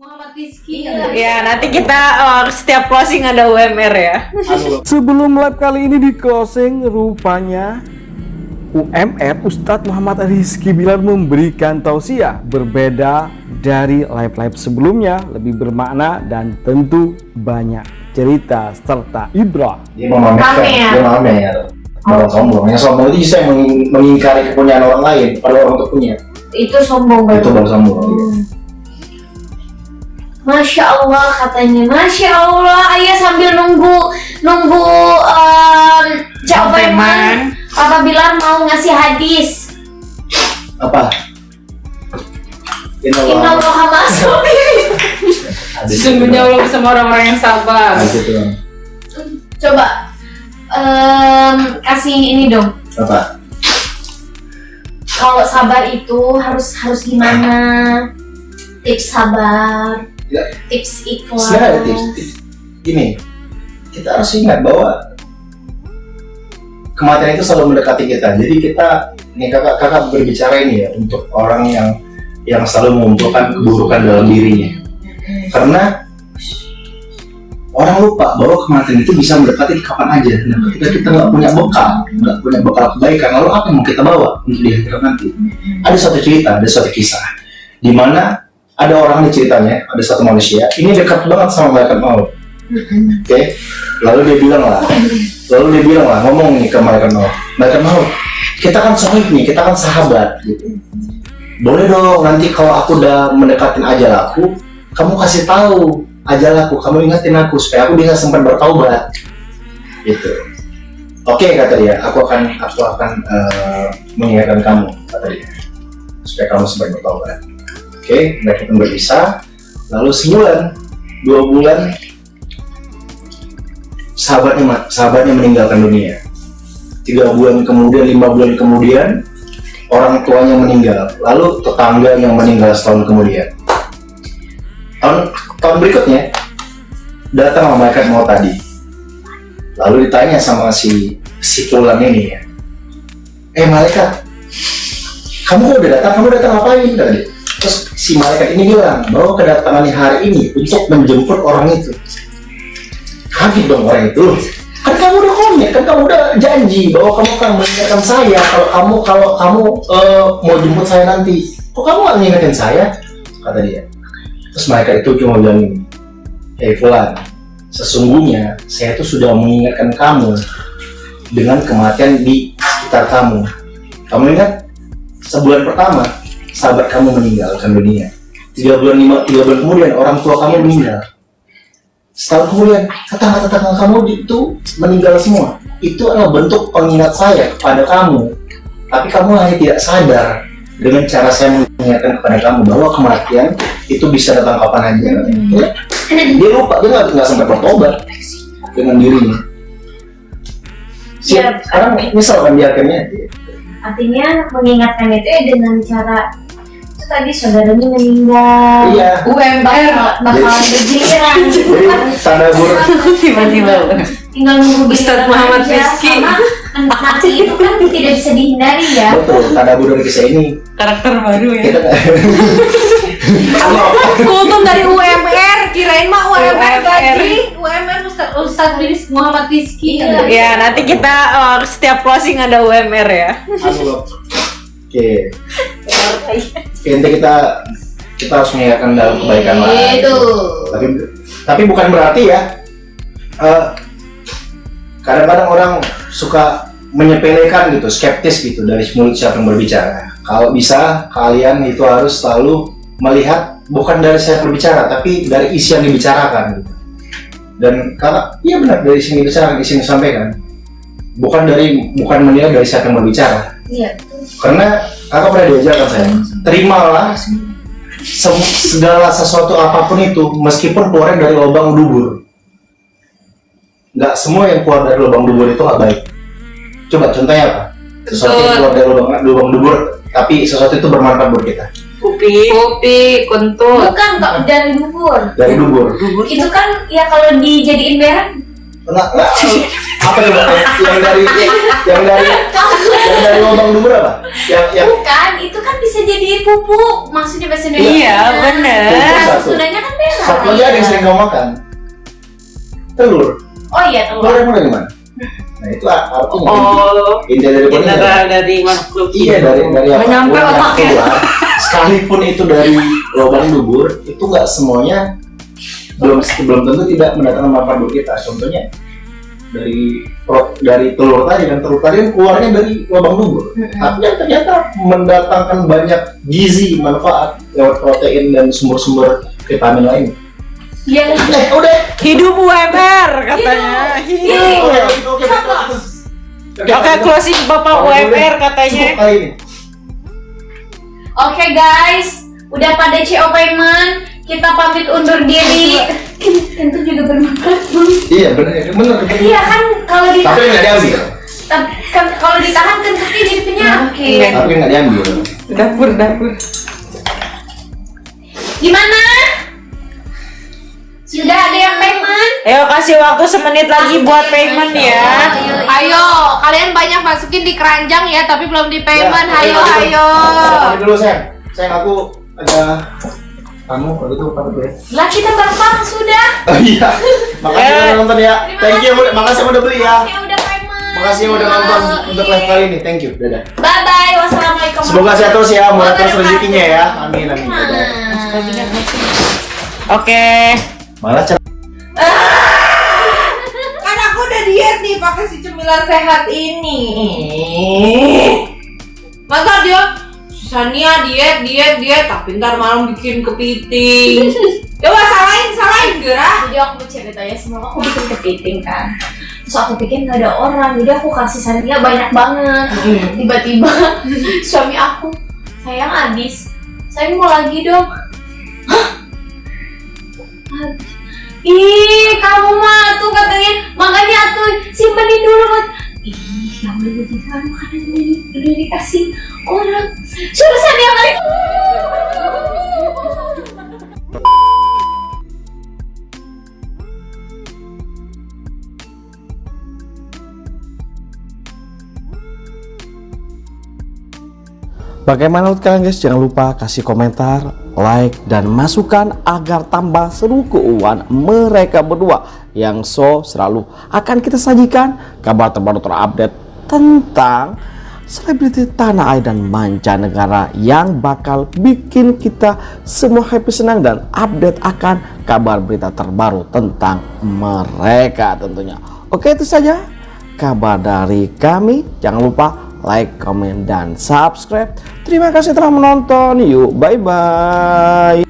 Muhammad Rizky. Ya, nanti kita uh, setiap closing ada UMR ya. Sebelum live kali ini di closing, rupanya UMR Ustadz Muhammad Rizky Bilar memberikan tausiah berbeda dari live-live sebelumnya, lebih bermakna dan tentu banyak cerita serta ibrah. dia memamerkan Pamer. dia pamer orang sombong yang sombong itu bisa meng- mengingkari kepunyaan orang lain pada orang untuk punya. Itu sombong itu baru sombong Hmm. Masya Allah katanya. Masya Allah. Ayah sambil nunggu nunggu um, jawaban Papa Bilar mau ngasih hadis. Apa? Inna Inna Allah masuk Sesungguhnya Allah bersama orang-orang yang sabar. Dong. Coba em, kasih ini dong. Apa? Kalau sabar itu harus harus gimana? Tips sabar. Tips ikhlas. Sebenarnya ada tips-tips gini kita harus ingat bahwa kematian itu selalu mendekati kita. Jadi kita nih kakak kakak berbicara ini ya untuk orang yang yang selalu mengumpulkan keburukan dalam dirinya. Karena orang lupa bahwa kematian itu bisa mendekati kapan aja. Nah ketika kita nggak punya bekal nggak punya bekal kebaikan lalu apa yang mau kita bawa untuk di nanti? Ada suatu cerita ada suatu kisah di mana ada orang di ceritanya ada satu manusia ini dekat banget sama malaikat maut. Oke? Lalu dia bilang lah lalu dia bilang lah ngomong nih ke malaikat maut. Malaikat maut kita kan sahib nih kita kan sahabat. Gitu. Boleh dong nanti kalau aku udah mendekatin ajal aku kamu kasih tahu ajal aku kamu ingatin aku supaya aku bisa sempat bertaubat. Gitu. Oke kata dia aku akan aku akan eh, mengingatkan kamu kata dia supaya kamu sempat bertaubat Oke, mereka berpisah. Lalu sebulan, dua bulan, sahabatnya sahabatnya meninggalkan dunia. Tiga bulan kemudian, lima bulan kemudian, orang tuanya meninggal. Lalu tetangga yang meninggal setahun kemudian. Tahun, tahun berikutnya, datang malaikat mau tadi. Lalu ditanya sama si si pulang ini ya, eh malaikat, kamu udah datang? Kamu datang ngapain? Kata dia. Terus si malaikat ini bilang bahwa kedatangannya hari ini untuk menjemput orang itu. Kaget dong orang itu. Kan kamu udah komit, kan kamu udah janji bahwa kamu akan mengingatkan saya kalau kamu kalau kamu eh, mau jemput saya nanti. Kok kamu gak mengingatkan saya? Kata dia. Terus malaikat itu cuma bilang ini, Fulan, sesungguhnya saya tuh sudah mengingatkan kamu dengan kematian di sekitar kamu. Kamu ingat sebulan pertama sahabat kamu meninggalkan dunia. Tiga bulan lima, tiga bulan kemudian orang tua kamu meninggal. Setahun kemudian tetangga-tetangga kamu itu meninggal semua. Itu adalah bentuk pengingat saya kepada kamu. Tapi kamu hanya tidak sadar dengan cara saya mengingatkan kepada kamu bahwa kematian itu bisa datang kapan aja. Ya, Dia lupa, dia nggak sempat bertobat dengan dirinya. Ya, Siap, sekarang misalkan dia akhirnya artinya mengingatkan itu ya dengan cara itu tadi saudaranya meninggal. Iya. UMR bakalan bergiliran jadi kan tanda buruk. Tiba-tiba. tinggal nunggu Ustadz Muhammad karena nanti itu kan tidak bisa dihindari ya. Betul tanda buruk dari kisah ini. Karakter baru ya. kita Kultum dari UMR, kirain mah UMR UMR. tadi. Ustadz Riz Muhammad Rizky. Ya, nanti kita uh, setiap closing ada UMR ya. Anu, oke. Oke, nanti kita kita harus mengingatkan dalam kebaikan lah. Itu. Tapi tapi bukan berarti ya. Eh, kadang-kadang orang suka menyepelekan gitu skeptis gitu dari mulut siapa yang berbicara. Kalau bisa kalian itu harus selalu melihat bukan dari saya berbicara tapi dari isi yang dibicarakan gitu dan kakak iya benar dari isi yang dibicarakan isi yang disampaikan. Bukan dari bukan menilai dari siapa yang berbicara. Iya. Karena kakak pernah diajarkan saya terimalah segala sesuatu apa pun itu meskipun keluarnya dari lubang dubur. Nggak semua yang keluar dari lubang dubur itu nggak baik. Coba contohnya apa? Sesuatu yang keluar dari lubang, lubang dubur tapi sesuatu itu bermanfaat buat kita Kopi. Kopi, kentut. bukan kok dari bubur dari dubur itu kan ya kalau dijadiin merek nggak nggak apa coba yang dari yang dari yang dari lubang dubur apa yang yang bukan itu kan bisa jadi pupuk maksudnya bahasa Indonesia Iya, Nah, satu. sesudahnya kan Satu lagi ada yang sering kamu makan. Telur. Oh iya Telur telur. emang dari mana? Nah itu artinya Oh, inti dari mineral dari makhluk Iya dari dari Nggak apa pun nyampe yang otaknya. Sekalipun itu dari lubang dubur, itu nggak semuanya belum belum tentu tidak mendatangkan manfaat buat kita. Contohnya dari pro- dari telur tadi kan telur tadi kan keluarnya dari lubang dubur, tapi yang ternyata mendatangkan banyak gizi manfaat lewat protein dan sumber-sumber vitamin lain. Iya. Eh, udah. Hidup UMR katanya. Hidup. Hidup. Oke, oke, oke, oke. Oke, closing Bapak UMR katanya. Ini. Oke guys, udah pada CO payment, kita pamit undur diri. Tentu juga bermanfaat. Iya benar, benar. Iya kan kalau Tapi ditahan, nggak diambil. tapi kan- kalau ditahan kentutnya jadi penyakit. Tapi nggak diambil. Dapur, dapur. Gimana? Sudah ada yang payment? Ayo kasih waktu semenit lagi buat payment ya. Ayo, kalian banyak masukin di keranjang ya, tapi belum di payment. Ya, Ayo, oke, ayo. Pamit dulu sayang. Sayang aku ada kamu waktu itu dulu ya. Lah kita bapak sudah. Oh iya. Makasih Eh. udah nonton ya. Thank you. kasih. Makasih udah beli ya. Yang udah payment. Makasih yang udah nonton untuk live kali ini. Thank you. Dadah. Bye bye. Wassalamualaikum. Semoga sehat terus ya, murah terus rezekinya ya. Amin amin. Dadah. wabarakatuh. Malah cara Kan aku udah diet nih pakai si cemilan sehat ini. Masa dia Sania diet, diet, diet, tapi ntar malam bikin kepiting. Coba salahin, salahin Gera. Jadi aku cerita ya, semua aku bikin kepiting kan. Terus aku pikir nggak ada orang, jadi aku kasih Sania banyak banget. Tiba-tiba suami aku, sayang habis. Saya mau lagi dong makanan di- udah dikasih orang. Sania lagi Bagaimana menurut kalian guys? Jangan lupa kasih komentar, like, dan masukan agar tambah seru keuangan mereka berdua yang so selalu akan kita sajikan. Kabar terbaru terupdate tentang selebriti tanah air dan mancanegara yang bakal bikin kita semua happy senang dan update akan kabar berita terbaru tentang mereka tentunya. Oke itu saja kabar dari kami. Jangan lupa like, comment, dan subscribe. Terima kasih telah menonton. Yuk, bye-bye.